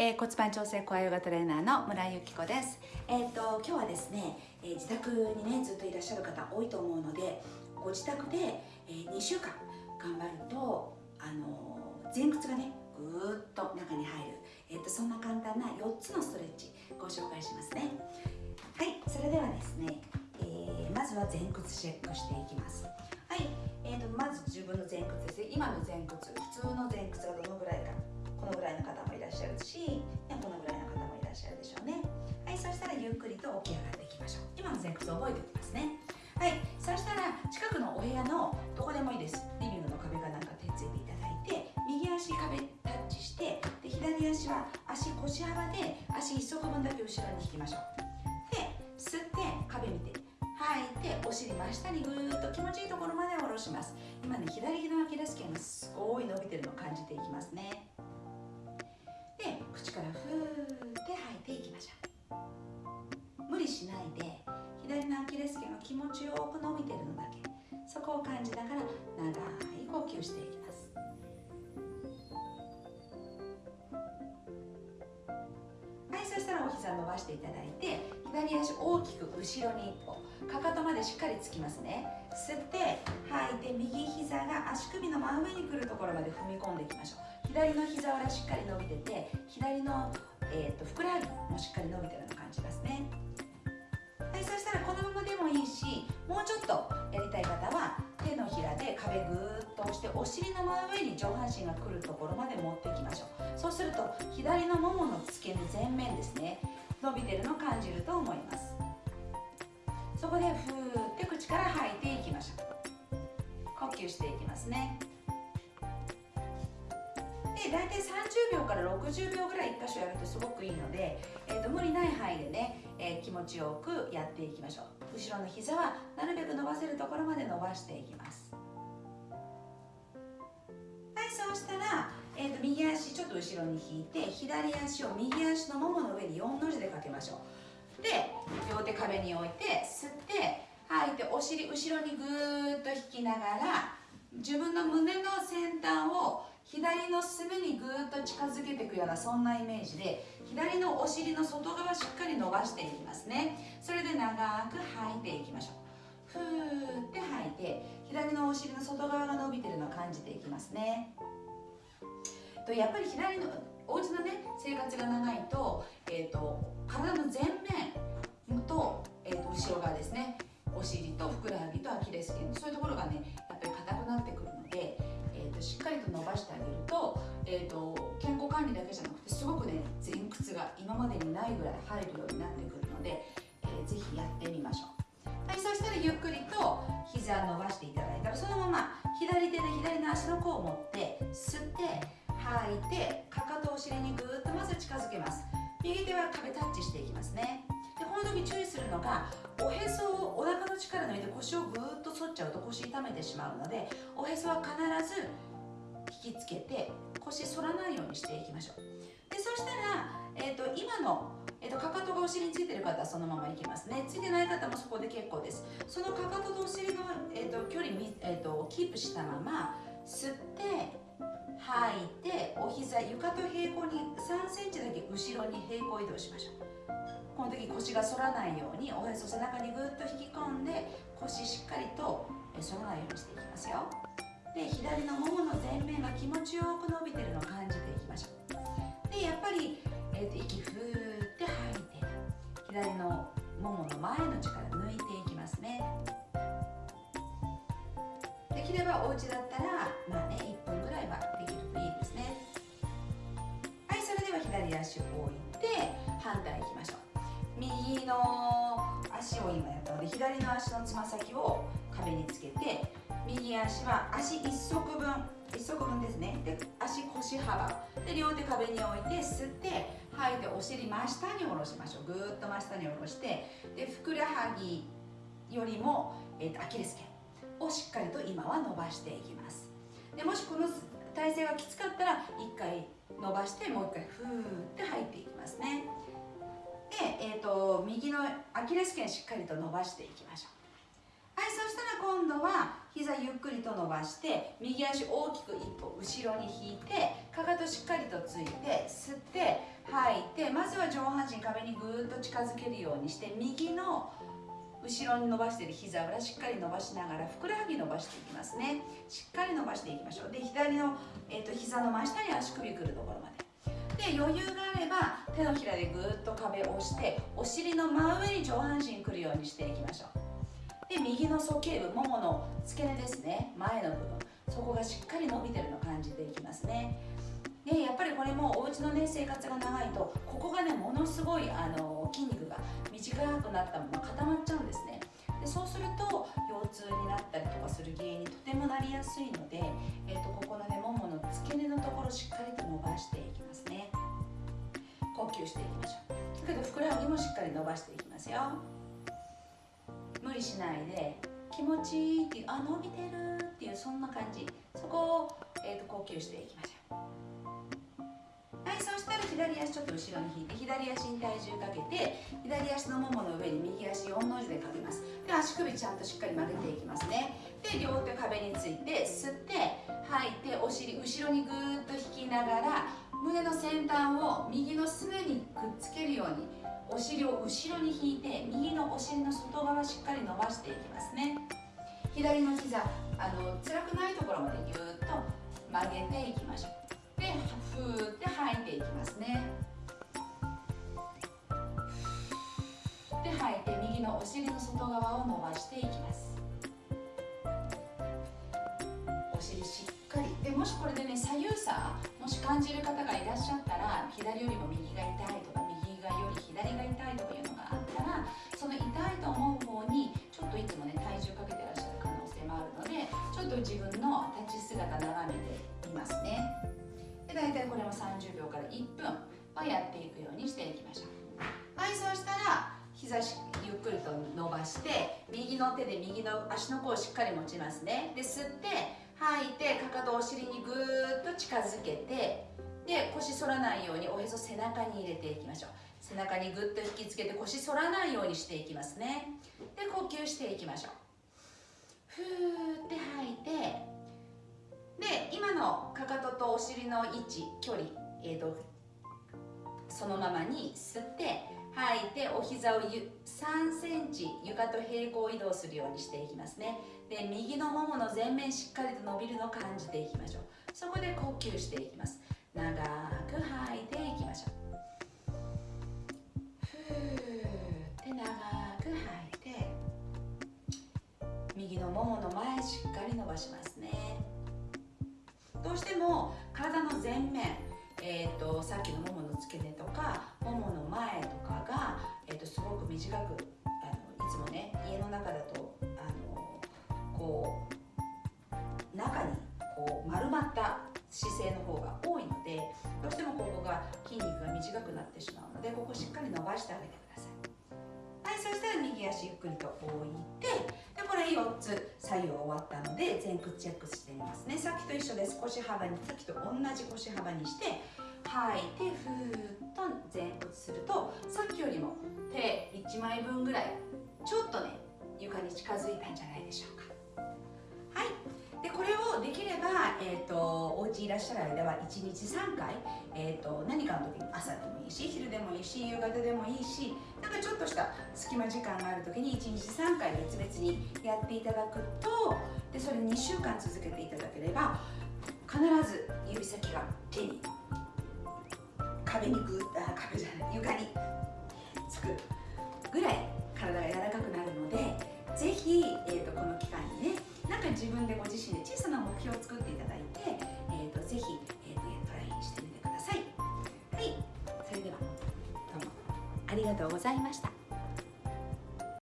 えー、骨盤調整コアヨガトレーナーの村井由紀子です。えっ、と今日はですね、えー、自宅にねずっといらっしゃる方多いと思うので、ご自宅で、えー、2週間頑張るとあの前屈がねぐーっと中に入る、えっ、とそんな簡単な4つのストレッチご紹介しますね。はい、それではですね、えまずは前屈チェックしていきます。はい、えーと、まず自分の前屈ですね。今の前屈、普通の前屈がどのぐらいか。このぐらいの方もいらっしゃるし、このぐらいの方もいらっしゃるでしょうね。はいそしたらゆっくりと起き上がっていきましょう。今の前屈を覚えておきますね。はいそしたら近くのお部屋のどこでもいいです。リビングの壁かなんか手ついていただいて右足壁タッチしてで左足は足腰幅で足一足分だけ後ろに引きましょう。で吸って壁見て吐いてお尻真下にぐーっと気持ちいいところまで下ろします。今ね左のアキレス腱がすごい伸びてるのを感じていきますね。で口からふーって吐いていきましょう。無理しないで左のアキレス腱が気持ちよく伸びてるのだけ。そこを感じながら長い呼吸していきます。はいそしたらお膝伸ばしていただいて左足大きく後ろに一歩かかとまでしっかりつきますね。吸って吐いて右膝が足首の真上に来るところまで踏み込んでいきましょう。左の膝裏しっかり伸びてて左の、えーと、ふくらはぎもしっかり伸びてるような感じですね。はいそしたらこのままでもいいしもうちょっとやりたい方は手のひらで壁ぐーっと押してお尻の真上に上半身が来るところまで持っていきましょう。そうすると左のももの付け根前面ですね伸びてるのを感じると思います。そこでふーって口から吐いていきましょう。呼吸していきますね。で大体30秒から60秒ぐらい1箇所やるとすごくいいので、えーと、無理ない範囲でね、えー、気持ちよくやっていきましょう。後ろの膝はなるべく伸ばせるところまで伸ばしていきます。はいそうしたら、えーと、右足ちょっと後ろに引いて左足を右足のももの上に4の字でかけましょう。で両手壁に置いて吸って吐いてお尻後ろにぐーっと引きながら自分の胸の先端を左のすねにぐーっと近づけていくようなそんなイメージで左のお尻の外側しっかり伸ばしていきますね。それで長く吐いていきましょう。ふーって吐いて左のお尻の外側が伸びてるのを感じていきますね。とやっぱり左のお家のね生活が長いと,、えーと、体の前面と,、えーと後ろ側ですね。お尻とふくらはぎとアキレス腱。そういうところえーと、健康管理だけじゃなくてすごくね前屈が今までにないぐらい入るようになってくるので、えー、ぜひやってみましょう。はいそしたらゆっくりと膝伸ばしていただいたらそのまま左手で左の足の甲を持って吸って吐いてかかとお尻にぐーっとまず近づけます。右手は壁タッチしていきますね。でこの時注意するのがおへそをお腹の力抜いて腰をぐーっと反っちゃうと腰痛めてしまうのでおへそは必ず引きつけて腰反らないようにしていきましょう。でそしたら、えーと、今の、えーと、かかとがお尻についてる方はそのままいきますね。ついてない方もそこで結構です。そのかかととお尻の、えーと、距離、えー、とキープしたまま吸って吐いてお膝床と平行に3センチだけ後ろに平行移動しましょう。この時腰が反らないようにおへそ背中にぐっと引き込んで腰しっかりと反らないようにしていきますよ。で左のももの前面が気持ちよく伸びてるのを感じていきましょう。でやっぱり、えーと、息ふーって吐いて左のももの前の力抜いていきますね。できればお家だったらまあね1分ぐらいはできるといいですね。はいそれでは左足を置いて反対いきましょう。右の足を今やったので左の足のつま先を壁につけて右足は足1足分1足分ですね。で足腰幅。で両手壁に置いて吸って吐いてお尻真下に下ろしましょう。ぐーっと真下に下ろしてでふくらはぎよりも、えーと、アキレス腱をしっかりと今は伸ばしていきます。でもしこの体勢がきつかったら1回伸ばしてもう1回ふーって吐いていきますね。で、えーと右のアキレス腱しっかりと伸ばしていきましょう。はいそしたら今度は膝ゆっくりと伸ばして右足大きく一歩後ろに引いてかかとしっかりとついて吸って吐いてまずは上半身壁にぐーっと近づけるようにして右の後ろに伸ばしている膝裏しっかり伸ばしながらふくらはぎ伸ばしていきますね。しっかり伸ばしていきましょう。で左の、えーと、膝の真下に足首くるところまで。で余裕があれば手のひらでぐーっと壁を押してお尻の真上に上半身くるようにしていきましょう。で右の鼠径部ももの付け根ですね。前の部分。そこがしっかり伸びてるのを感じていきますね。でやっぱりこれもお家のね生活が長いとここがねものすごいあの筋肉が短くなったまま固まっちゃうんですね。でそうすると腰痛になったりとかする原因にとてもなりやすいので、えーと、ここのねももの付け根のところしっかりと伸ばしていきますね。呼吸していきましょう。だけどふくらはぎもしっかり伸ばしていきますよ。理しないで気持ちいいっていうあ伸びてるっていうそんな感じ。そこを、えーと呼吸していきましょう。はいそしたら左足ちょっと後ろに引いて左足に体重かけて左足のももの上に右足4の字でかけます。で足首ちゃんとしっかり曲げていきますね。で両手壁について吸って吐いてお尻後ろにぐーっと引きながら胸の先端を右のすねにくっつけるようにお尻を後ろに引いて右のお尻の外側しっかり伸ばしていきますね。左の膝あの辛くないところまでぎゅっと曲げていきましょう。でふーって吐いていきますね。で吐いて右のお尻の外側を伸ばしていきます。お尻しっかり。でもしこれでね左右差もし感じる方がいらっしゃったら左よりも右が痛いとかいというのがあったらその痛いと思う方にちょっといつもね体重かけてらっしゃる可能性もあるのでちょっと自分の立ち姿眺めていますね。で大体これも30秒から1分はやっていくようにしていきましょう。はいそうしたら膝ゆっくりと伸ばして右の手で右の足の甲をしっかり持ちますね。で吸って吐いてかかとお尻にぐーっと近づけてで腰反らないようにおへそ背中に入れていきましょう。背中にぐっと引きつけて腰反らないようにしていきますね。で呼吸していきましょう。ふーって吐いてで今のかかととお尻の位置距離、えーと、そのままに吸って吐いてお膝を3センチ床と平行移動するようにしていきますね。で右のももの前面しっかりと伸びるのを感じていきましょう。そこで呼吸していきます。長く吐いていきましょう。のももの前しっかり伸ばしますねどうしても体の前面、えーと、さっきのももの付け根とかももの前とかが、えーと、すごく短くあのいつもね家の中だとあのこう中にこう丸まった姿勢の方が多いのでどうしてもここが筋肉が短くなってしまうのでここしっかり伸ばしてあげてください。はい、そしたら右足ゆっくりと置いてで4つ左右終わったので前屈チェックしてみますね。さっきと一緒です。腰幅にさっきと同じ腰幅にして吐い。てふーっと前屈するとさっきよりも手1枚分ぐらいちょっとね床に近づいたんじゃないでしょうか。でこれをできれば、えーと、お家いらっしゃる間は1日3回、えーと、何かの時に朝でもいいし昼でもいいし夕方でもいいしなんかちょっとした隙間時間がある時に1日3回別々にやっていただくとでそれ2週間続けていただければ必ず指先が手に壁にグッあ壁じゃない床につくぐらい体が柔らかくなるのでぜひ、えーにねなんか自分でご自身で小さな目標を作っていただいて、えーと、ぜひ、えーと、トライしてみてください。はい。それではどうも。ありがとうございました。